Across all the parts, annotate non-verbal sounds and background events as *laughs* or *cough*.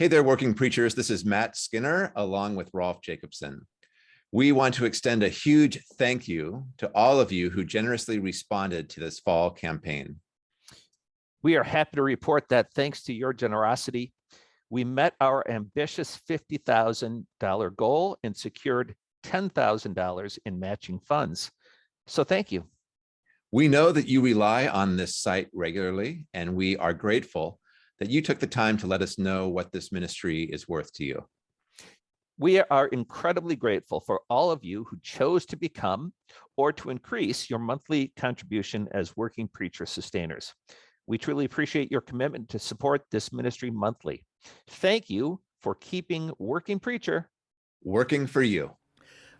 Hey there, working preachers. This is Matt Skinner along with Rolf Jacobson. We want to extend a huge thank you to all of you who generously responded to this fall campaign. We are happy to report that thanks to your generosity, we met our ambitious $50,000 goal and secured $10,000 in matching funds. So thank you. We know that you rely on this site regularly, and we are grateful that you took the time to let us know what this ministry is worth to you. We are incredibly grateful for all of you who chose to become or to increase your monthly contribution as working preacher sustainers. We truly appreciate your commitment to support this ministry monthly. Thank you for keeping Working Preacher working for you.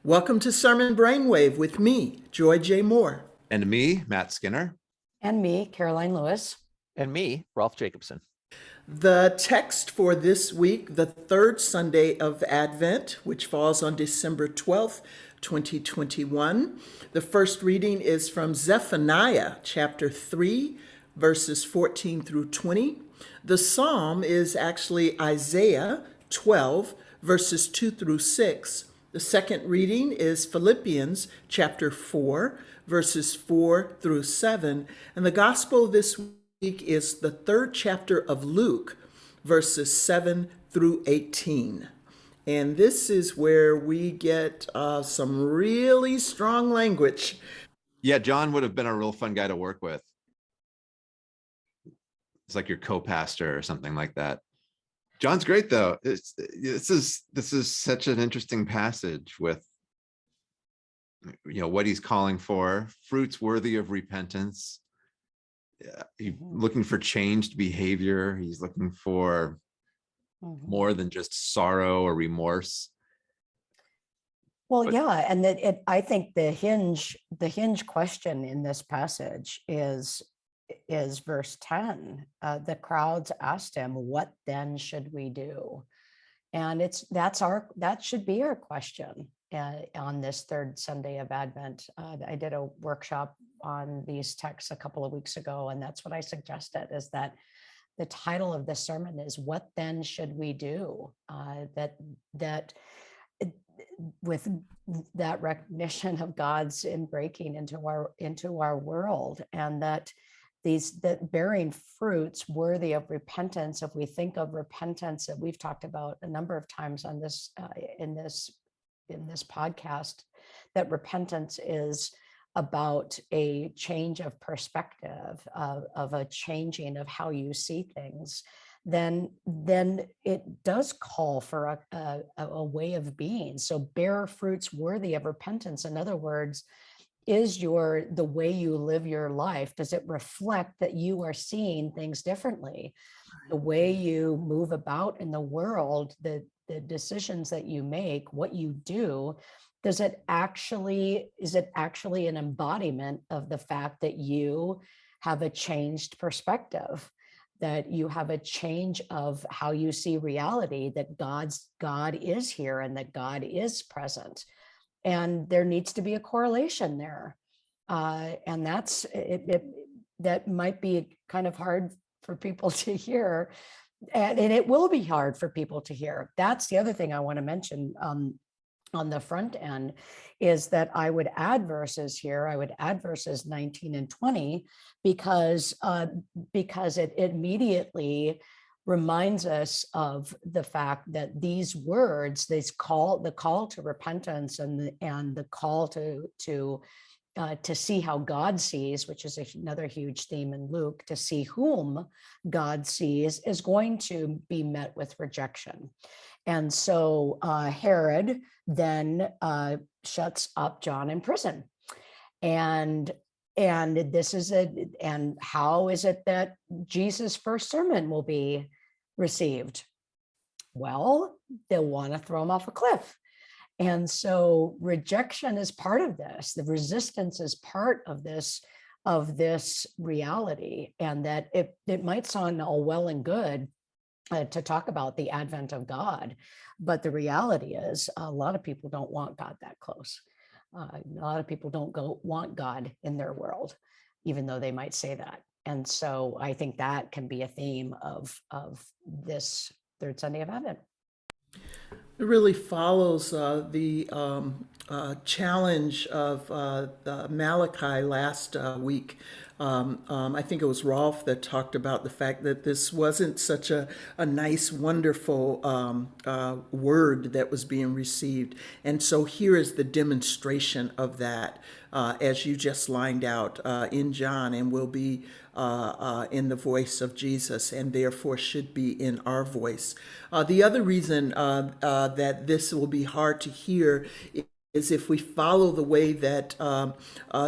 Welcome to Sermon Brainwave with me, Joy J. Moore. And me, Matt Skinner. And me, Karoline Lewis. And me, Rolf Jacobson. The text for this week, the third Sunday of Advent, which falls on December 12th, 2021. The first reading is from Zephaniah chapter 3, verses 14 through 20. The psalm is actually Isaiah 12, verses 2 through 6. The second reading is Philippians chapter 4, verses 4 through 7. And the gospel this week is the third chapter of Luke, verses 7 through 18. And this is where we get uh, some really strong language. Yeah, John would have been a real fun guy to work with. It's like your co-pastor or something like that. John's great though. It's, this is this is such an interesting passage with you know what he's calling for fruits worthy of repentance yeah, he, Mm-hmm. looking for changed behavior he's looking for Mhm. more than just sorrow or remorse Well, But- yeah, and that it, I think the hinge, the hinge question in this passage is, is verse 10. Uh, the crowds asked him, what then should we do? And it's, that's our, that should be our question uh, on this third Sunday of Advent. Uh, I did a workshop on these texts a couple of weeks ago, and that's what I suggested is that the title of the sermon is what then should we do? Uh, that, that with that recognition of God's in breaking into our into our world and that these that bearing fruits worthy of repentance if we think of repentance that we've talked about a number of times on this uh, in this in this podcast that repentance is about a change of perspective of, of a changing of how you see things then then it does call for a, a, a- a way of being. So bear fruits worthy of repentance. In other words, is your the way you live your life, does it reflect that you are seeing things differently? The way you move about in the world, the, the decisions that you make, what you do, does it actually, is it actually an embodiment of the fact that you have a changed perspective? that you have a change of how you see reality that god's god is here and that god is present and there needs to be a correlation there uh, and that's it, it that might be kind of hard for people *laughs* to hear and, and it will be hard for people to hear that's the other thing i want to mention um, on the front end is that I would add verses here. I would add verses 19 and 20 because uh, because it immediately reminds us of the fact that these words, this call, the call to repentance and the, and the call to to uh, to see how God sees, which is another huge theme in Luke, to see whom God sees is going to be met with rejection. And so uh, Herod then uh, shuts up John in prison. And and this is a and how is it that Jesus' first sermon will be received? Well, they'll want to throw him off a cliff. And so rejection is part of this. The resistance is part of this of this reality and that it, it might sound all well and good uh, to talk about the advent of God. But the reality is a lot of people don't want God that close. Uh, a lot of people don't go want God in their world, even though they might say that. And so I think that can be a theme of, of this third Sunday of Advent. It really follows uh, the um, uh, challenge of uh, Malachi last uh, week. Um, um, I think it was Rolf that talked about the fact that this wasn't such a, a nice, wonderful um, uh, word that was being received. And so here is the demonstration of that, uh, as you just lined out uh, in John, and will be uh, uh, in the voice of Jesus, and therefore should be in our voice. Uh, the other reason uh, that this will be hard to hear is if we follow the way that um,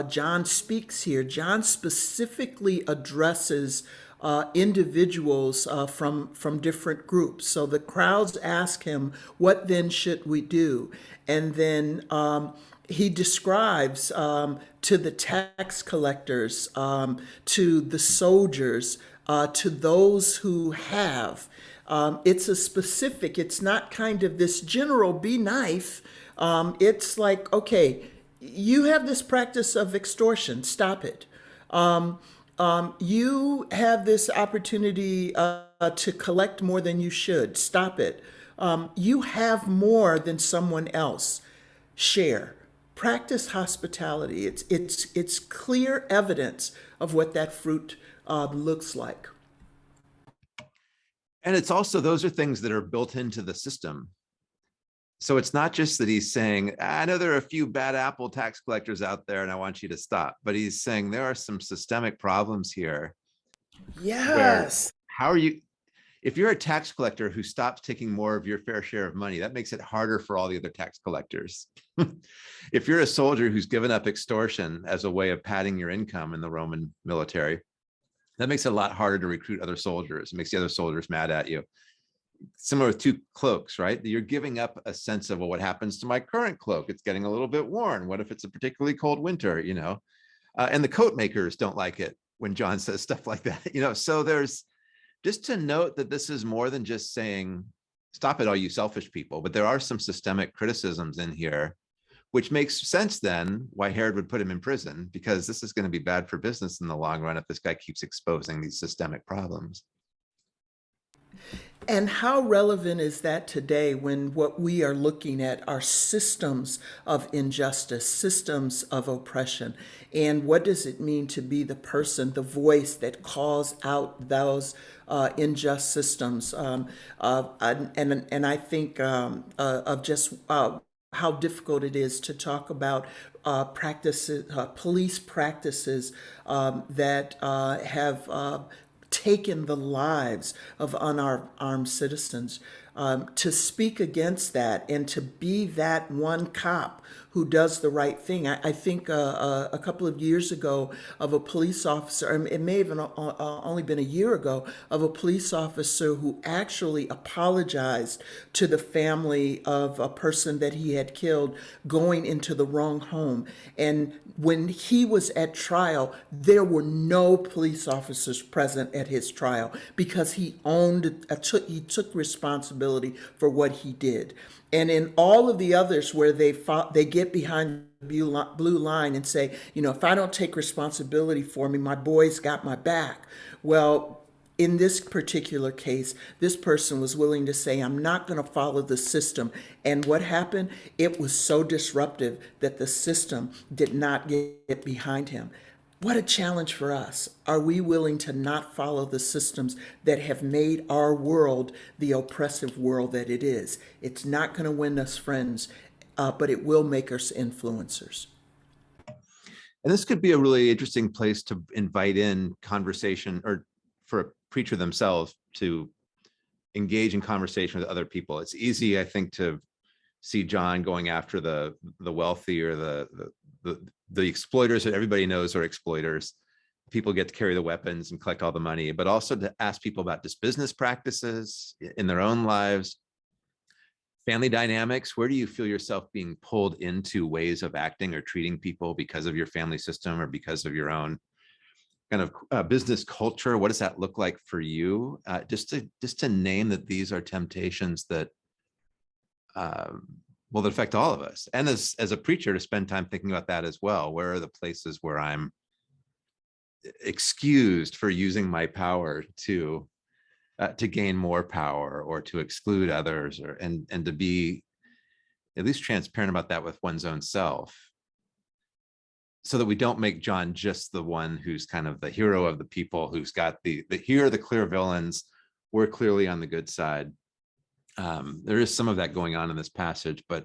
John speaks here. John specifically addresses uh, individuals uh, from from different groups. So the crowds ask him, "What then should we do?" And then um, he describes um, to the tax collectors, um, to the soldiers, uh, to those who have. Um, it's a specific. It's not kind of this general. Be nice. Um, it's like, okay, you have this practice of extortion, stop it. Um, um, you have this opportunity uh, to collect more than you should, stop it. You have more than someone else, share. Practice hospitality. It's, it's, it's clear evidence of what that fruit uh, looks like. And it's also, those are things that are built into the system. So it's not just that he's saying, I know there are a few bad apple tax collectors out there and I want you to stop, but he's saying there are some systemic problems here. Yes. How are you, if you're a tax collector who stops taking more of your fair share of money, that makes it harder for all the other tax collectors. *laughs* if you're a soldier who's given up extortion as a way of padding your income in the Roman military, that makes it a lot harder to recruit other soldiers. It makes the other soldiers mad at you similar with two cloaks, right? You're giving up a sense of well, what happens to my current cloak? It's getting a little bit worn. What if it's a particularly cold winter, you know? Uh, and the coat makers don't like it when John *laughs* says stuff like that, you know? So there's just to note that this is more than just saying, stop it, all you selfish people, but there are some systemic criticisms in here, which makes sense then why Herod would put him in prison, because this is going to be bad for business in the long run if this guy keeps exposing these systemic problems. And how relevant is that today when what we are looking at are systems of injustice, systems of oppression? And what does it mean to be the person, the voice that calls out those uh, unjust systems? Um, uh, and, and I think um, uh, of just uh, how difficult it is to talk about uh, practices, uh, police practices um, that uh, have uh, taken the lives of unarmed citizens. Um, to speak against that and to be that one cop who does the right thing. I, I think uh, uh, a couple of years ago of a police officer, it may have uh, uh, only been a year ago, of a police officer who actually apologized to the family of a person that he had killed going into the wrong home. And when he was at trial, there were no police officers present at his trial because he owned, uh, took, he took responsibility for what he did. And in all of the others where they fought, they get behind the blue line and say, you know, if I don't take responsibility for me, my boys got my back. Well, in this particular case, this person was willing to say, I'm not going to follow the system. And what happened? It was so disruptive that the system did not get behind him. What a challenge for us. Are we willing to not follow the systems that have made our world the oppressive world that it is? It's not going to win us friends, uh, but it will make us influencers. And this could be a really interesting place to invite in conversation or for a preacher themselves to engage in conversation with other people. It's easy, I think, to see John going after the the wealthy or the, the the the exploiters that everybody knows are exploiters. People get to carry the weapons and collect all the money but also to ask people about just business practices in their own lives. Family dynamics where do you feel yourself being pulled into ways of acting or treating people because of your family system or because of your own kind of uh, business culture? What does that look like for you? Uh, just to just to name that these are temptations that um, will affect all of us. And as, as a preacher to spend time thinking about that as well. Where are the places where I'm excused for using my power to uh, to gain more power or to exclude others or and and to be at least transparent about that with one's own self so that we don't make John just the one who's kind of the hero of the people who's got the the here are the clear villains we're clearly on the good side um there is some of that going on in this passage but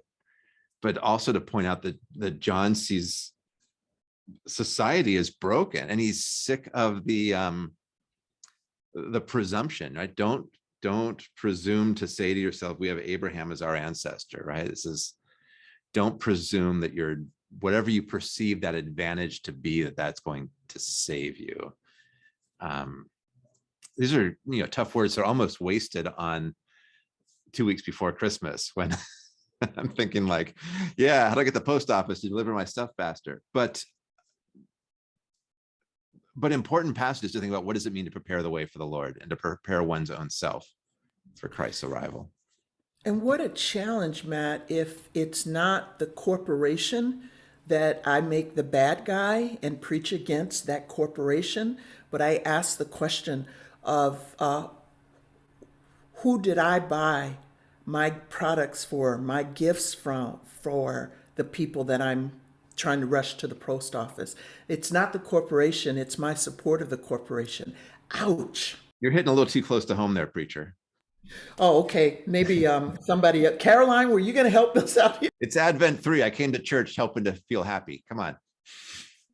but also to point out that that John sees society is broken and he's sick of the um the presumption right? Don't don't presume to say to yourself we have abraham as our ancestor right? This is don't presume that you're whatever you perceive that advantage to be that that's going to save you. Um these are you know tough words. They're almost wasted on two weeks before christmas when *laughs* i'm thinking like yeah how do i get the post office to deliver my stuff faster but but important passages to think about what does it mean to prepare the way for the Lord and to prepare one's own self for Christ's arrival. And what a challenge, Matt, if it's not the corporation that I make the bad guy and preach against that corporation, but I ask the question of uh, who did I buy my products for, my gifts from, for the people that I'm trying to rush to the post office. It's not the corporation, it's my support of the corporation. Ouch. You're hitting a little too close to home there, preacher. Oh, okay. Maybe um, somebody, uh, Karoline, were you going to help us out here? It's Advent 3. I came to church helping to feel happy. Come on.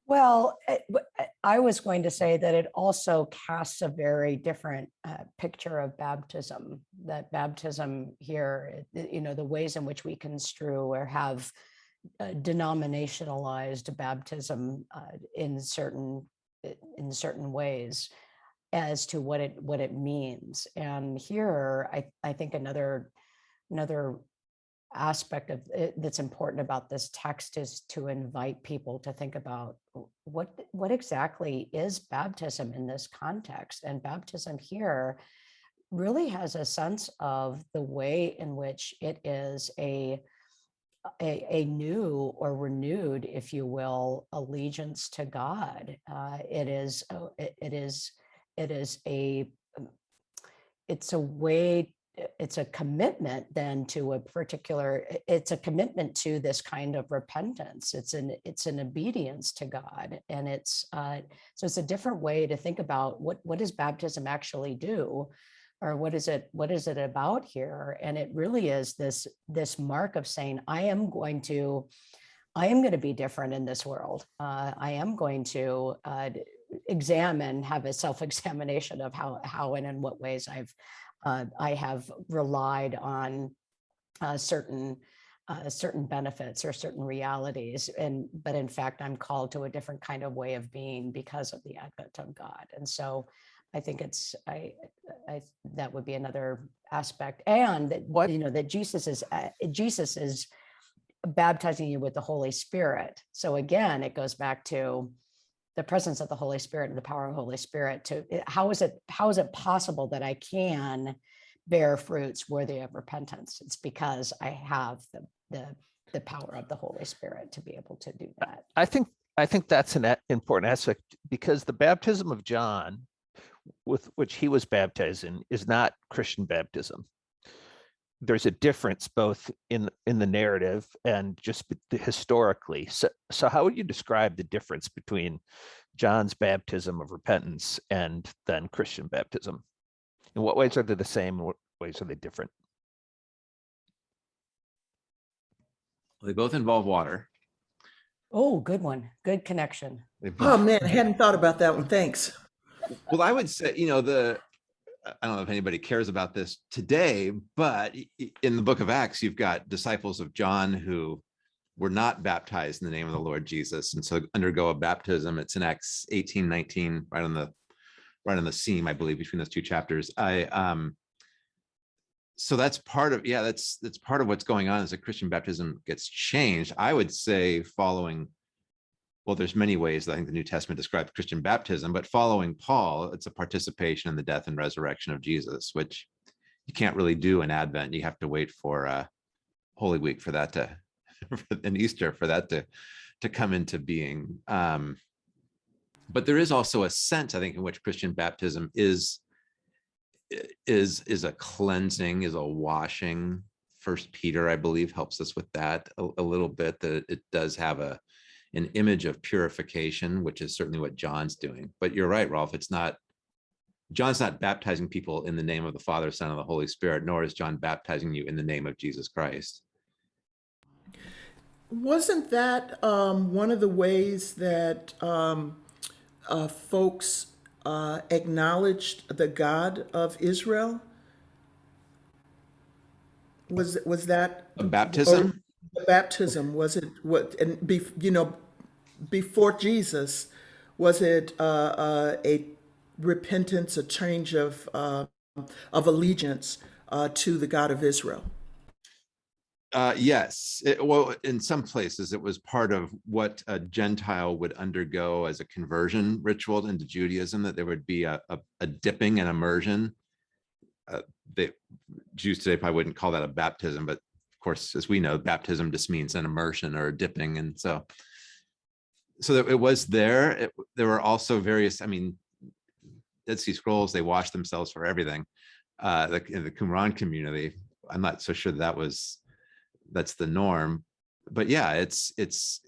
Well, eh, w- I was going to say that it also casts a very different uh, picture of baptism. That baptism here, you know, the ways in which we construe or have uh, denominationalized baptism uh, in certain in certain ways as to what it what it means. And here, I I think another another aspect of it that's important about this text is to invite people to think about what what exactly is baptism in this context and baptism here really has a sense of the way in which it is a a, a new or renewed, if you will, allegiance to God. Uh, it is uh, it, it is it is a um, it's a way it's a commitment then to a particular it's a commitment to this kind of repentance. It's an it's an obedience to god and it's uh, so it's a different way to think about what what does baptism actually do? Or what is it what is it about here? And it really is this this mark of saying i am going to i am going to be different in this world. Uh, i am going to uh, examine have a self-examination of how how and in what ways i've uh, i have relied on uh, certain uh, certain benefits or certain realities and but in fact i'm called to a different kind of way of being because of the advent of god and so I think it's I, I that would be another aspect, and that What- you know that Jesus is uh, Jesus is baptizing you with the Holy Spirit. So again, it goes back to the presence of the Holy Spirit and the power of the Holy Spirit. To eh, how is it how is it possible that I can bear fruits worthy of repentance? It's because I have the the the power of the Holy Spirit to be able to do that. I think I think that's an important aspect because the baptism of John, with which he was baptized in, is not Christian baptism. There's a difference both in in the narrative and just historically. So, so how would you describe the difference between John's baptism of repentance and then Christian baptism? In what ways are they the same? In what ways are they different? They both involve water. Oh, good one. Good connection. They Oh, man, I hadn't thought about that one. Thanks. Well, I would say, you know, the, I don't know if anybody cares about this today, but in the book of Acts, you've got disciples of John who were not baptized in the name of the Lord Jesus and so undergo a baptism. It's in Acts 18, 19, right on the, right on the seam, I believe, between those two chapters. I, um, so that's part of, yeah, that's, that's part of what's going on as a Christian baptism gets changed. I would say following well, there's many ways that I think the New Testament describes Christian baptism, but following Paul, it's a participation in the death and resurrection of Jesus, which you can't really do in Advent. You have to wait for uh, Holy Week for that to, *laughs* and Easter for that to, to come into being. Um, but there is also a sense, I think, in which Christian baptism is is, is a cleansing, is a washing. First Peter, I believe, helps us with that a, a little bit, that it does have a, an image of purification, which is certainly what John's doing. But you're right, Rolf, it's not, John's not baptizing people in the name of the Father, Son, and the Holy Spirit, nor is John baptizing you in the name of Jesus Christ. Wasn't that um, one of the ways that um, uh, folks uh, acknowledged the God of Israel? Was was that A baptism? the baptism? Was it what? And be, you know, before Jesus, was it uh, uh, a repentance, a change of uh, of allegiance uh, to the God of Israel? Uh, yes, it, well, in some places it was part of what a Gentile would undergo as a conversion ritual into Judaism, that there would be a, a, a dipping and immersion. Uh, the Jews today probably wouldn't call that a baptism, but of course, as we know, baptism just means an immersion or a dipping. And so, so that it was there. It, there were also various, I mean, Dead Sea Scrolls, they wash themselves for everything. Uh, the, in the Qumran community, I'm not so sure that was that's the norm but yeah it's it's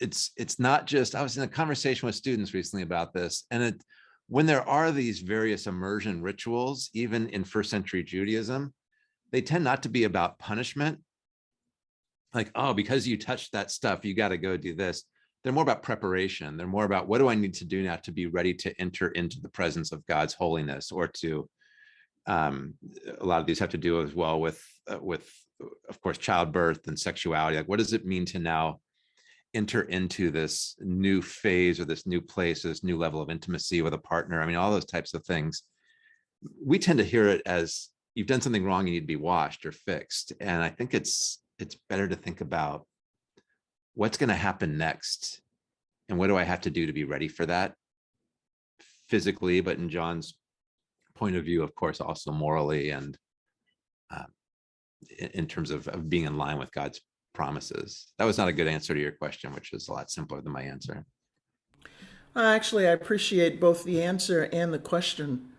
it's it's not just i was in a conversation with students recently about this and it when there are these various immersion rituals even in first century judaism they tend not to be about punishment like oh because you touched that stuff you got to go do this they're more about preparation. They're more about what do i need to do now to be ready to enter into the presence of god's holiness? Or to um a lot of these have to do as well with uh, with of course childbirth and sexuality. Like what does it mean to now enter into this new phase or this new place this new level of intimacy with a partner? I mean all those types of things. We tend to hear it as you've done something wrong you need to be washed or fixed. And i think it's it's better to think about what's going to happen next? And what do i have to do to be ready for that? Physically but in john's point of view of course also morally and in, in terms of, of being in line with god's promises. That was not a good answer to your question which is a lot simpler than my answer. Uh, Actually, I appreciate both the answer and the question.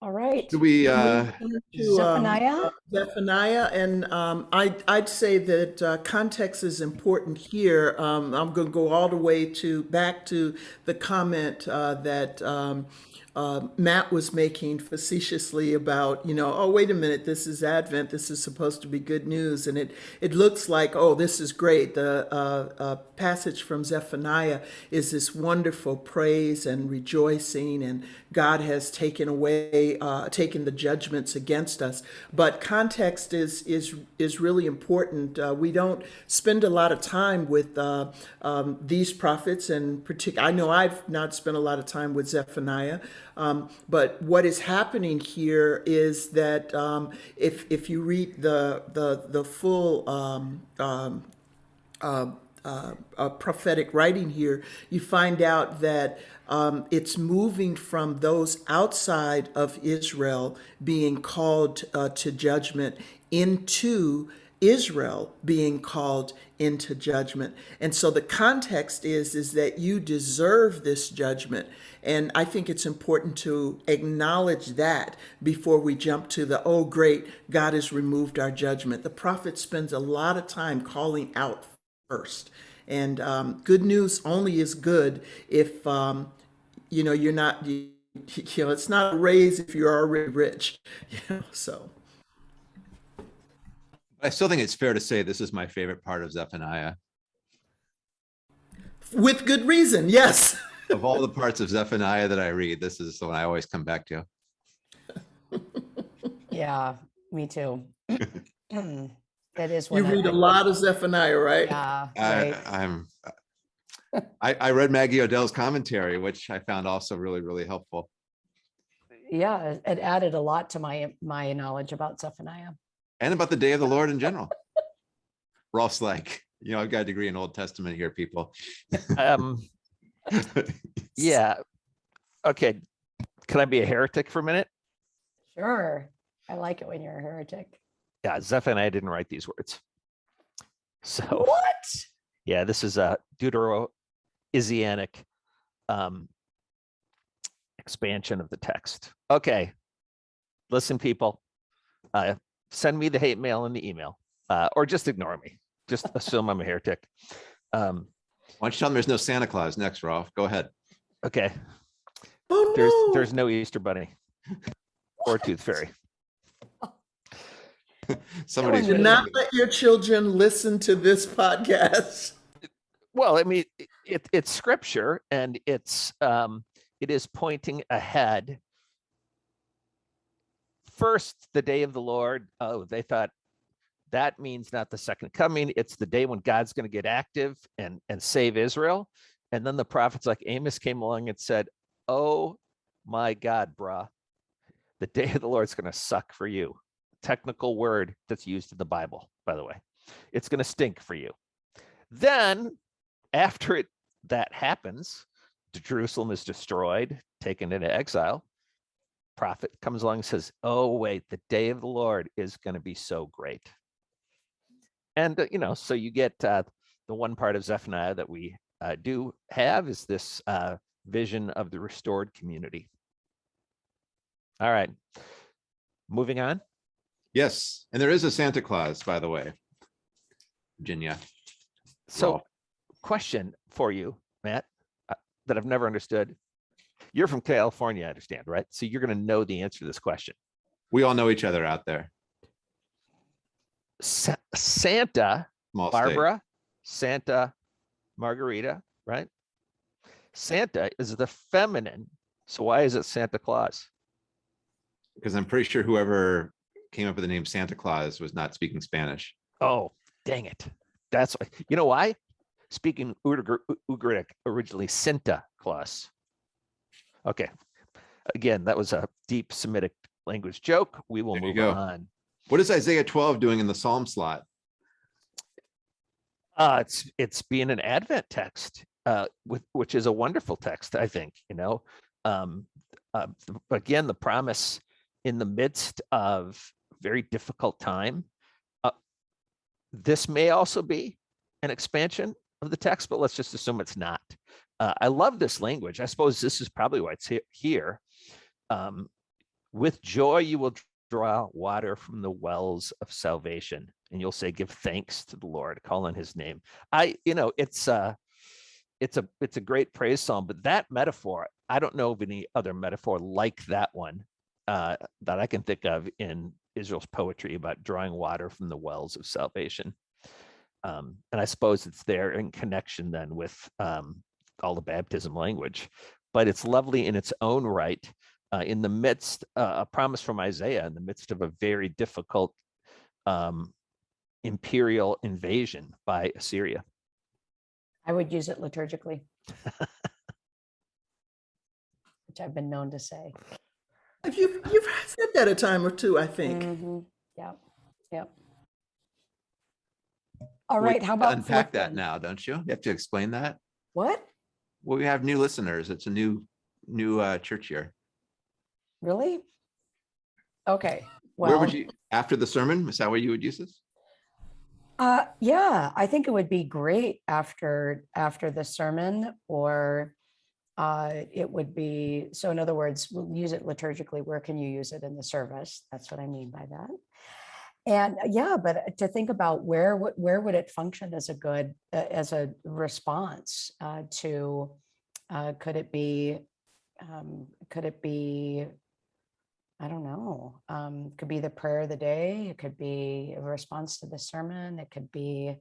All right. do we uh To, um, Zephaniah? Zephaniah, and um, I, I'd say that uh, context is important here. Um, I'm going to go all the way to back to the comment uh, that um, uh, Matt was making facetiously about, you know, oh, wait a minute, this is Advent, this is supposed to be good news. And it, it looks like, oh, this is great. The uh, uh, passage from Zephaniah is this wonderful praise and rejoicing, and God has taken away, uh, taken the judgments against us. But context is, is, is really important. Uh, we don't spend a lot of time with uh, um, these prophets, and particular. I know I've not spent a lot of time with Zephaniah. Um, but what is happening here is that um, if if you read the the the full um, um, uh, uh, uh, prophetic writing here, you find out that um, it's moving from those outside of Israel being called uh, to judgment into Israel being called into judgment. And so the context is is that you deserve this judgment. And I think it's important to acknowledge that before we jump to the oh great God has removed our judgment. The prophet spends a lot of time calling out first. And um, good news only is good if um, you know you're not *laughs* you, know it's not a raise if you're already rich. *laughs* You know, so i still think it's fair to say this is my favorite part of zephaniah with good reason, yes. *laughs* of all the parts of zephaniah that i read this is the one i always come back to Yeah, me too. *laughs* That is You read a lot of Zephaniah, right? yeah, I, right. I'm, I, I read Maggie Odell's commentary, which I found also really, really helpful. Yeah, it- it added a lot to my, my knowledge about Zephaniah. And about the day of the Lord in general. Rolf's like, you know, I've got a degree in Old Testament here, people. Um, *laughs* yeah. Okay. Can I be a heretic for a minute? Sure. I like it when you're a heretic. Yeah, Zephaniah didn't write these words. So What? yeah, this is a Deutero-Isaianic um, expansion of the text. Okay. Listen, people, uh, send me the hate mail in the email, uh, or just ignore me. Just assume I'm a heretic. Um, Why don't you tell them there's no Santa Claus next, Rolf? Go ahead. okay, Oh, there's no. there's no Easter bunny *laughs* or tooth fairy. *laughs* Somebody's. Do not let your children listen to this podcast. *laughs* Well, I mean, it- it, it's scripture and it's, um, it is pointing ahead. First, the day of the Lord, oh, they thought that means not the second coming. It's the day when God's going to get active and, and save Israel. And then the prophets like Amos came along and said, oh my God, bruh, the *laughs* day of the Lord's going to suck for you. Technical word that's used in the Bible, by the way. It's going to stink for you. Then after it that happens, Jerusalem is destroyed, taken into exile. Prophet comes along and says, "Oh wait, the day of the Lord is going to be so great." And uh, you know, so you get uh, the one part of Zephaniah that we uh, do have is this uh, vision of the restored community. All right, moving on. Yes, and there is a Santa Claus, by the way. Virginia. So, question for you, Matt, uh, that I've never understood. You're from California, I understand, right? So you're going to know the answer to this question. We all know each other out there. Sa- Santa, Small state. Barbara, Santa, Margarita, right? Santa is the feminine. So why is it Santa Claus? Because I'm pretty sure whoever came up with the name Santa Claus was not speaking Spanish. Oh, dang it. That's why. You know why? Speaking Ugric originally Santa Claus. Okay. Again, that was a deep Semitic language joke. We will move go. on. What is Isaiah 12 doing in the Psalm slot? Uh, it's it's being an Advent text, uh, with which is a wonderful text, I think. You know, um, uh, again, the promise in the midst of very difficult time. Uh, this may also be an expansion of the text, but let's just assume it's not. Uh, I love this language. I suppose this is probably why it's here. Um, with joy, you will draw water from the wells of salvation and you'll say give thanks to the lord call on his name i you know it's a, it's a it's a great praise psalm but that metaphor i don't know of any other metaphor like that one uh that i can think of in israel's poetry about drawing water from the wells of salvation um and i suppose it's there in connection then with um all the baptism language but it's lovely in its own right uh, in the midst uh, a promise from isaiah in the midst of a very difficult um, imperial invasion by Assyria. I would use it liturgically. Which I've been known to say. You've, you've said that a time or two, I think. Mhm. Yeah, yep. All We how about Unpack that now, don't you? You have to explain that. What? Well, we have new listeners. It's a new, new uh, church year. Really? Okay, Where would you, after the sermon, is that where you would use this? uh, yeah, I think it would be great after, after the sermon or uh, it would be, so in other words, we'll use it liturgically. Where can you use it in the service? That's what I mean by that. And uh, yeah, but to think about where would where would it function as a good uh, as a response uh, to uh, could it be um, could it be I don't know um, could be the prayer of the day it could be a response to the sermon it could be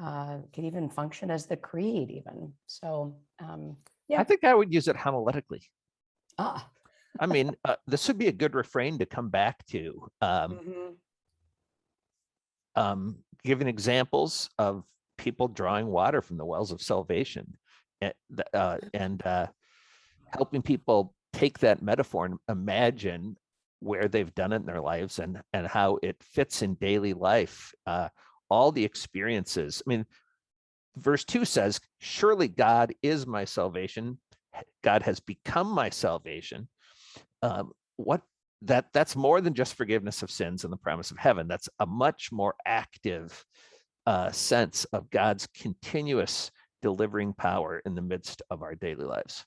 uh, could even function as the creed even so um, Yeah. I think I would use it homiletically. ah I mean, uh, this would be a good refrain to come back to, um, mhm, um, giving examples of people drawing water from the wells of salvation and, uh, and uh, helping people take that metaphor and imagine where they've done it in their lives and and how it fits in daily life. Uh, all the experiences. I mean, verse two says, "Surely God is my salvation. God has become my salvation." Um, what that that's more than just forgiveness of sins and the promise of heaven. That's a much more active uh, sense of God's continuous delivering power in the midst of our daily lives.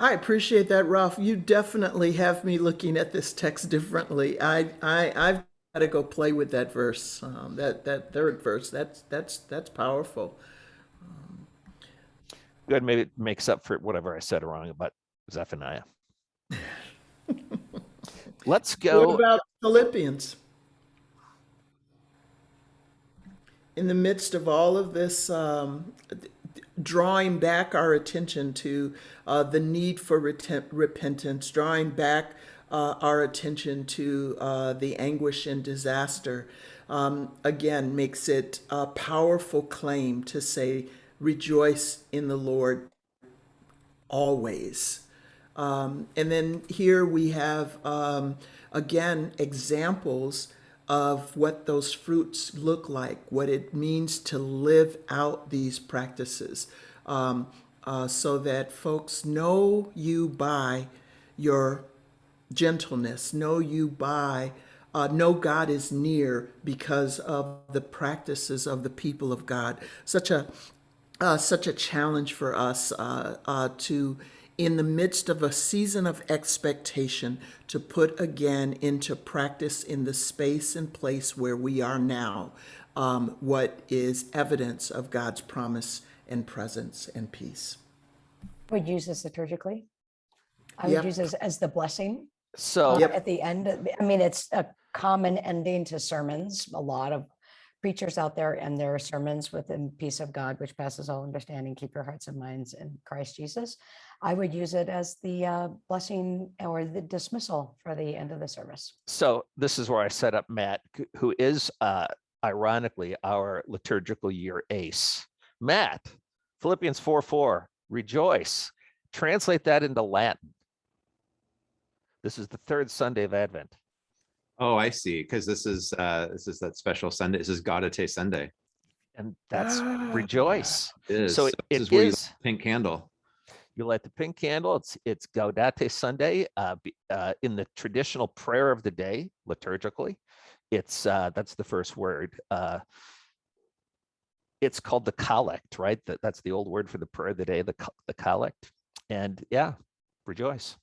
I appreciate that, Rolf. You definitely have me looking at this text differently. I, I, I've got to go play with that verse. Um, that, that third verse. That's, that's, that's powerful. Um, Good, maybe it makes up for whatever I said wrong about Zephaniah. *laughs* Let's go. What about Philippians? In the midst of all of this, um, drawing back our attention to uh, the need for repentance, drawing back uh, our attention to uh, the anguish and disaster, um, again, makes it a powerful claim to say, rejoice in the Lord always. Um, and then here we have, um, again, examples of what those fruits look like, what it means to live out these practices, um, uh, so that folks know you by your gentleness, know you by, uh, know God is near because of the practices of the people of God. Such a uh, such a challenge for us uh, uh, to, in the midst of a season of expectation, to put again into practice in the space and place where we are now um, what is evidence of God's promise and presence and peace. Would use this liturgically. I Yep. would use this as the blessing So uh, Yep. at the end. I mean, it's a common ending to sermons. A lot of preachers out there and their sermons with the peace of God, which passes all understanding, keep your hearts and minds in Christ Jesus. I would use it as the uh, blessing or the dismissal for the end of the service. so this is where I set up Matt, who is uh, ironically our liturgical year ace. Matt, Philippians 4 4, rejoice. Translate that into Latin. This is the third Sunday of Advent. Oh, I see. Because this is uh this is that special Sunday. This is Gaudete Sunday. And that's Ah. rejoice. It is. So this it is where you is, pink candle. you light the pink candle. It's it's Gaudete Sunday uh, be- uh, in the traditional prayer of the day liturgically. It's uh, that's the first word. Uh, it's called the collect, right? That that's the old word for the prayer of the day, the the collect. And yeah, rejoice.